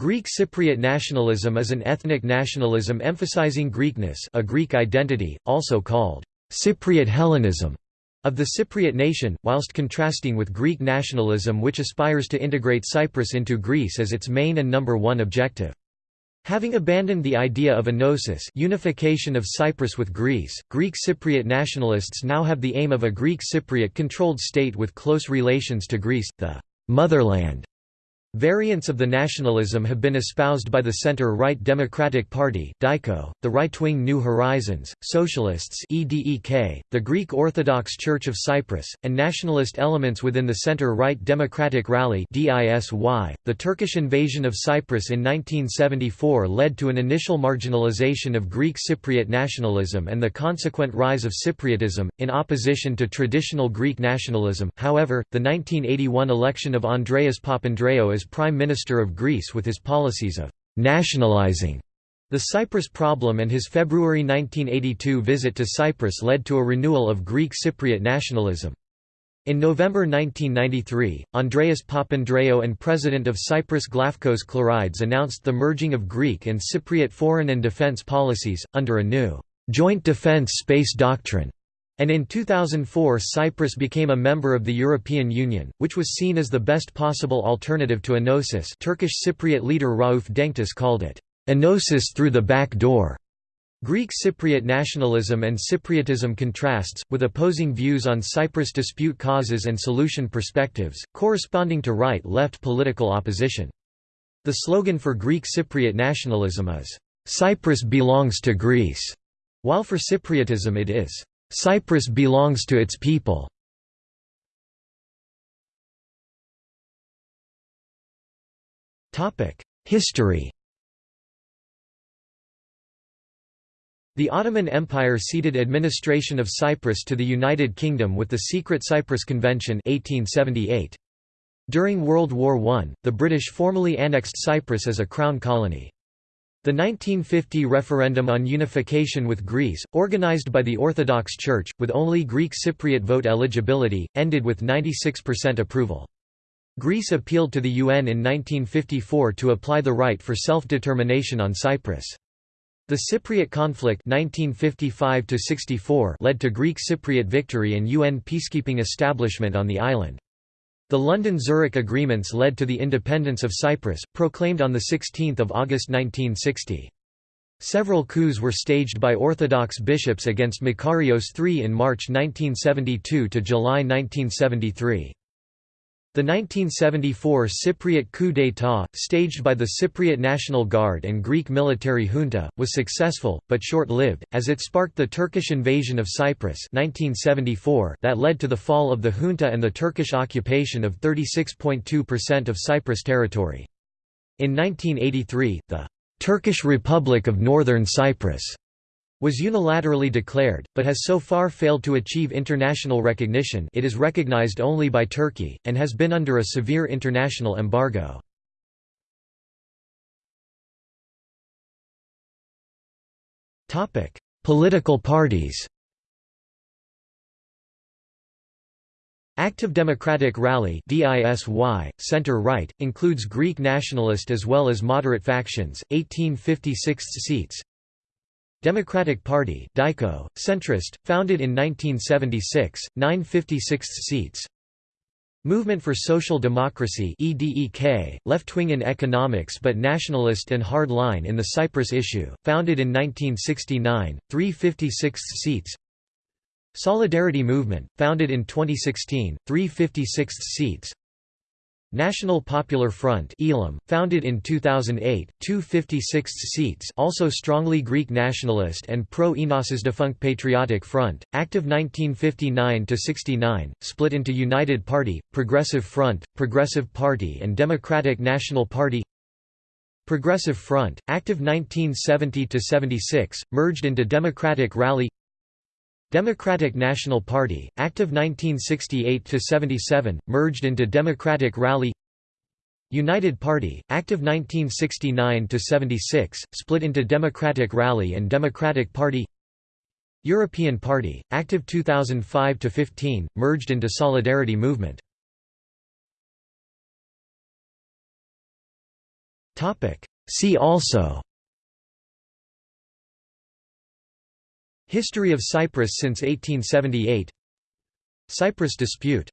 Greek Cypriot nationalism is an ethnic nationalism emphasizing Greekness a Greek identity, also called Cypriot Hellenism, of the Cypriot nation, whilst contrasting with Greek nationalism which aspires to integrate Cyprus into Greece as its main and number one objective. Having abandoned the idea of enosis unification of Cyprus with Greece, Greek Cypriot nationalists now have the aim of a Greek Cypriot-controlled state with close relations to Greece, the «motherland» Variants of the nationalism have been espoused by the center-right Democratic Party the right-wing New Horizons, Socialists EDEK, the Greek Orthodox Church of Cyprus, and nationalist elements within the center-right Democratic Rally DISY. .The Turkish invasion of Cyprus in 1974 led to an initial marginalization of Greek Cypriot nationalism and the consequent rise of Cypriotism, in opposition to traditional Greek nationalism. However, the 1981 election of Andreas Papandreou as Prime Minister of Greece with his policies of «nationalizing» the Cyprus problem and his February 1982 visit to Cyprus led to a renewal of Greek Cypriot nationalism. In November 1993, Andreas Papandreou and President of Cyprus Glafkos Clerides announced the merging of Greek and Cypriot foreign and defence policies, under a new «joint defence space doctrine» And in 2004 Cyprus became a member of the European Union, which was seen as the best possible alternative to Enosis Turkish Cypriot leader Rauf Denktaş called it, "...Enosis through the back door." Greek Cypriot nationalism and Cypriotism contrasts, with opposing views on Cyprus dispute causes and solution perspectives, corresponding to right-left political opposition. The slogan for Greek Cypriot nationalism is, "'Cyprus belongs to Greece'", while for Cypriotism it is, Cyprus belongs to its people. History The Ottoman Empire ceded administration of Cyprus to the United Kingdom with the Secret Cyprus Convention 1878. During World War I, the British formally annexed Cyprus as a crown colony. The 1950 referendum on unification with Greece, organized by the Orthodox Church, with only Greek Cypriot vote eligibility, ended with 96% approval. Greece appealed to the UN in 1954 to apply the right for self-determination on Cyprus. The Cypriot conflict 1955 led to Greek Cypriot victory and UN peacekeeping establishment on the island. The London–Zurich agreements led to the independence of Cyprus, proclaimed on 16 August 1960. Several coups were staged by Orthodox bishops against Makarios III in March 1972 to July 1973. The 1974 Cypriot coup d'état, staged by the Cypriot National Guard and Greek military junta, was successful, but short-lived, as it sparked the Turkish invasion of Cyprus 1974 that led to the fall of the junta and the Turkish occupation of 36.2% of Cyprus territory. In 1983, the «Turkish Republic of Northern Cyprus» was unilaterally declared, but has so far failed to achieve international recognition it is recognized only by Turkey, and has been under a severe international embargo. Political parties Active Democratic Rally DISY, center-right, includes Greek nationalist as well as moderate factions, 1856 seats, Democratic Party DIKO, centrist, founded in 1976, 956 seats. Movement for Social Democracy EDEK, left-wing in economics but nationalist and hard-line in the Cyprus issue, founded in 1969, 356 seats. Solidarity Movement, founded in 2016, 356 seats National Popular Front Elam, founded in 2008, 256 seats also strongly Greek nationalist and pro-Enosis defunct Patriotic Front, active 1959–69, split into United Party, Progressive Front, Progressive Party and Democratic National Party. Progressive Front, active 1970–76, merged into Democratic Rally Democratic National Party, active 1968–77, merged into Democratic Rally. United Party, active 1969–76, split into Democratic Rally and Democratic Party. European Party, active 2005–15, merged into Solidarity Movement. See also History of Cyprus since 1878 Cyprus dispute